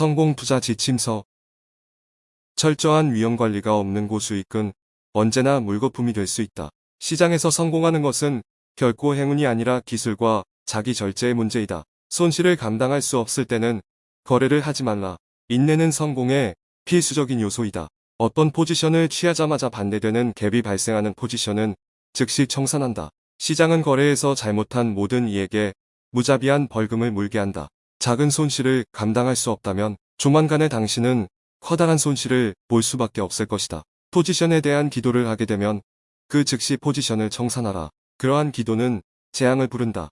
성공 투자 지침서 철저한 위험 관리가 없는 고수익은 언제나 물거품이 될 수 있다. 시장에서 성공하는 것은 결코 행운이 아니라 기술과 자기 절제의 문제이다. 손실을 감당할 수 없을 때는 거래를 하지 말라. 인내는 성공의 필수적인 요소이다. 어떤 포지션을 취하자마자 반대되는 갭이 발생하는 포지션은 즉시 청산한다. 시장은 거래에서 잘못한 모든 이에게 무자비한 벌금을 물게 한다. 작은 손실을 감당할 수 없다면 조만간에 당신은 커다란 손실을 볼 수밖에 없을 것이다. 포지션에 대한 기도를 하게 되면 그 즉시 포지션을 청산하라. 그러한 기도는 재앙을 부른다.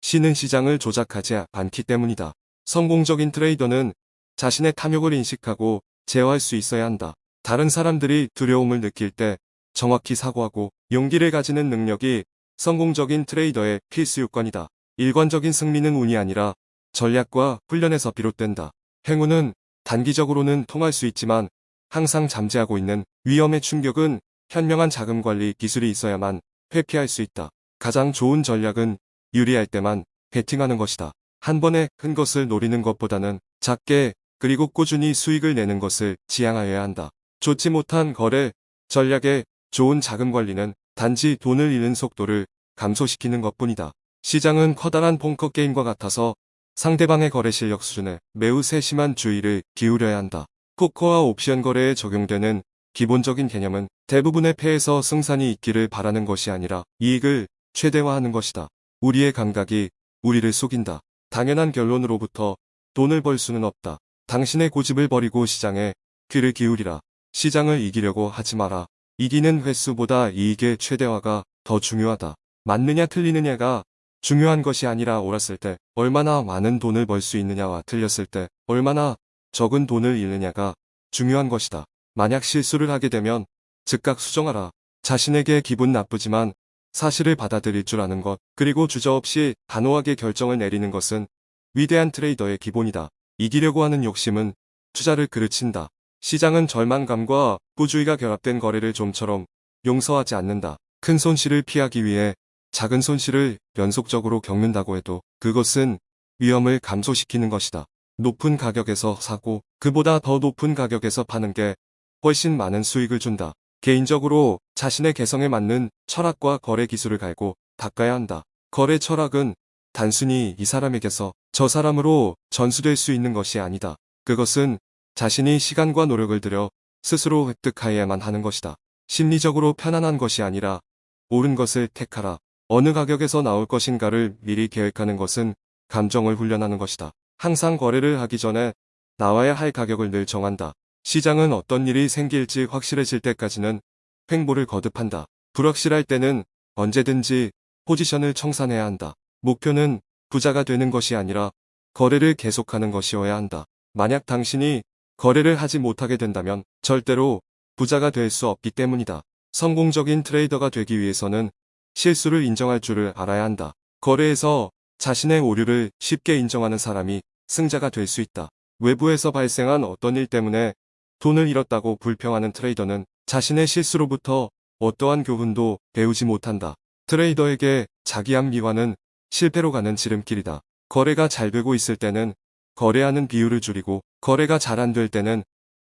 신은 시장을 조작하지 않기 때문이다. 성공적인 트레이더는 자신의 탐욕을 인식하고 제어할 수 있어야 한다. 다른 사람들이 두려움을 느낄 때 정확히 사고하고 용기를 가지는 능력이 성공적인 트레이더의 필수 요건이다. 일관적인 승리는 운이 아니라 전략과 훈련에서 비롯된다. 행운은 단기적으로는 통할 수 있지만 항상 잠재하고 있는 위험의 충격은 현명한 자금 관리 기술이 있어야만 회피할 수 있다. 가장 좋은 전략은 유리할 때만 베팅하는 것이다. 한 번에 큰 것을 노리는 것보다는 작게 그리고 꾸준히 수익을 내는 것을 지향하여야 한다. 좋지 못한 거래, 전략의 좋은 자금 관리는 단지 돈을 잃는 속도를 감소시키는 것뿐이다. 시장은 커다란 폰커 게임과 같아서 상대방의 거래 실력 수준에 매우 세심한 주의를 기울여야 한다. 포커와 옵션 거래에 적용되는 기본적인 개념은 대부분의 패에서 승산이 있기를 바라는 것이 아니라 이익을 최대화하는 것이다. 우리의 감각이 우리를 속인다. 당연한 결론으로부터 돈을 벌 수는 없다. 당신의 고집을 버리고 시장에 귀를 기울이라. 시장을 이기려고 하지 마라. 이기는 횟수보다 이익의 최대화가 더 중요하다. 맞느냐 틀리느냐가 중요한 것이 아니라 옳았을 때 얼마나 많은 돈을 벌 수 있느냐와 틀렸을 때 얼마나 적은 돈을 잃느냐가 중요한 것이다. 만약 실수를 하게 되면 즉각 수정하라. 자신에게 기분 나쁘지만 사실을 받아들일 줄 아는 것 그리고 주저없이 단호하게 결정을 내리는 것은 위대한 트레이더의 기본이다. 이기려고 하는 욕심은 투자를 그르친다. 시장은 절망감과 부주의가 결합된 거래를 좀처럼 용서하지 않는다. 큰 손실을 피하기 위해 작은 손실을 연속적으로 겪는다고 해도 그것은 위험을 감소시키는 것이다. 높은 가격에서 사고 그보다 더 높은 가격에서 파는 게 훨씬 많은 수익을 준다. 개인적으로 자신의 개성에 맞는 철학과 거래 기술을 갈고 닦아야 한다. 거래 철학은 단순히 이 사람에게서 저 사람으로 전수될 수 있는 것이 아니다. 그것은 자신이 시간과 노력을 들여 스스로 획득하여야만 하는 것이다. 심리적으로 편안한 것이 아니라 옳은 것을 택하라. 어느 가격에서 나올 것인가를 미리 계획하는 것은 감정을 훈련하는 것이다. 항상 거래를 하기 전에 나와야 할 가격을 늘 정한다. 시장은 어떤 일이 생길지 확실해질 때까지는 횡보를 거듭한다. 불확실할 때는 언제든지 포지션을 청산해야 한다. 목표는 부자가 되는 것이 아니라 거래를 계속하는 것이어야 한다. 만약 당신이 거래를 하지 못하게 된다면 절대로 부자가 될 수 없기 때문이다. 성공적인 트레이더가 되기 위해서는 실수를 인정할 줄을 알아야 한다. 거래에서 자신의 오류를 쉽게 인정하는 사람이 승자가 될 수 있다. 외부에서 발생한 어떤 일 때문에 돈을 잃었다고 불평하는 트레이더는 자신의 실수로부터 어떠한 교훈도 배우지 못한다. 트레이더에게 자기암 미화는 실패로 가는 지름길이다. 거래가 잘 되고 있을 때는 거래하는 비율을 줄이고 거래가 잘 안 될 때는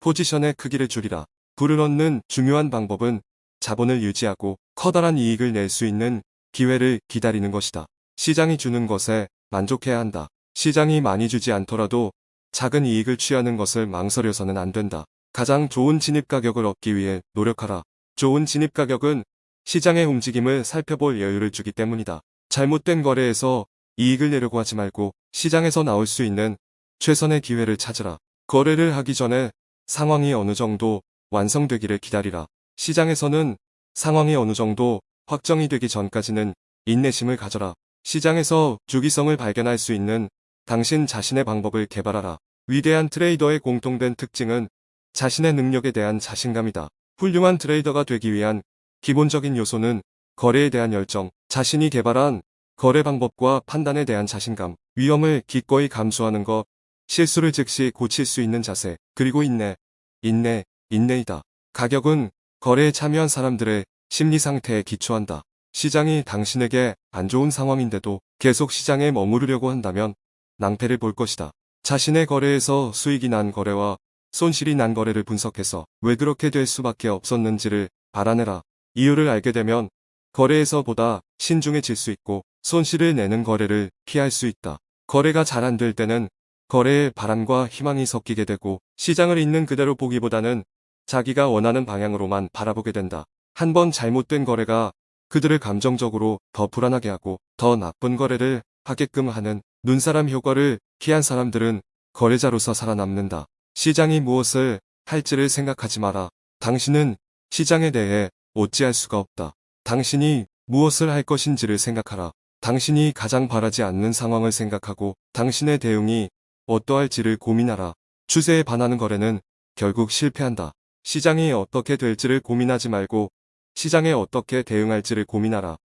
포지션의 크기를 줄이라. 불을 얻는 중요한 방법은 자본을 유지하고 커다란 이익을 낼 수 있는 기회를 기다리는 것이다. 시장이 주는 것에 만족해야 한다. 시장이 많이 주지 않더라도 작은 이익을 취하는 것을 망설여서는 안 된다. 가장 좋은 진입 가격을 얻기 위해 노력하라. 좋은 진입 가격은 시장의 움직임을 살펴볼 여유를 주기 때문이다. 잘못된 거래에서 이익을 내려고 하지 말고 시장에서 나올 수 있는 최선의 기회를 찾으라. 거래를 하기 전에 상황이 어느 정도 완성되기를 기다리라. 시장에서는 상황이 어느 정도 확정이 되기 전까지는 인내심을 가져라. 시장에서 주기성을 발견할 수 있는 당신 자신의 방법을 개발하라. 위대한 트레이더의 공통된 특징은 자신의 능력에 대한 자신감이다. 훌륭한 트레이더가 되기 위한 기본적인 요소는 거래에 대한 열정, 자신이 개발한 거래 방법과 판단에 대한 자신감, 위험을 기꺼이 감수하는 것, 실수를 즉시 고칠 수 있는 자세, 그리고 인내, 인내, 인내이다. 가격은 거래에 참여한 사람들의 심리 상태에 기초한다. 시장이 당신에게 안 좋은 상황인데도 계속 시장에 머무르려고 한다면 낭패를 볼 것이다. 자신의 거래에서 수익이 난 거래와 손실이 난 거래를 분석해서 왜 그렇게 될 수밖에 없었는지를 알아내라. 이유를 알게 되면 거래에서 보다 신중해질 수 있고 손실을 내는 거래를 피할 수 있다. 거래가 잘 안 될 때는 거래에 바람과 희망이 섞이게 되고 시장을 있는 그대로 보기보다는 자기가 원하는 방향으로만 바라보게 된다. 한번 잘못된 거래가 그들을 감정적으로 더 불안하게 하고 더 나쁜 거래를 하게끔 하는 눈사람 효과를 피한 사람들은 거래자로서 살아남는다. 시장이 무엇을 할지를 생각하지 마라. 당신은 시장에 대해 어찌할 수가 없다. 당신이 무엇을 할 것인지를 생각하라. 당신이 가장 바라지 않는 상황을 생각하고 당신의 대응이 어떠할지를 고민하라. 추세에 반하는 거래는 결국 실패한다. 시장이 어떻게 될지를 고민하지 말고 시장에 어떻게 대응할지를 고민하라.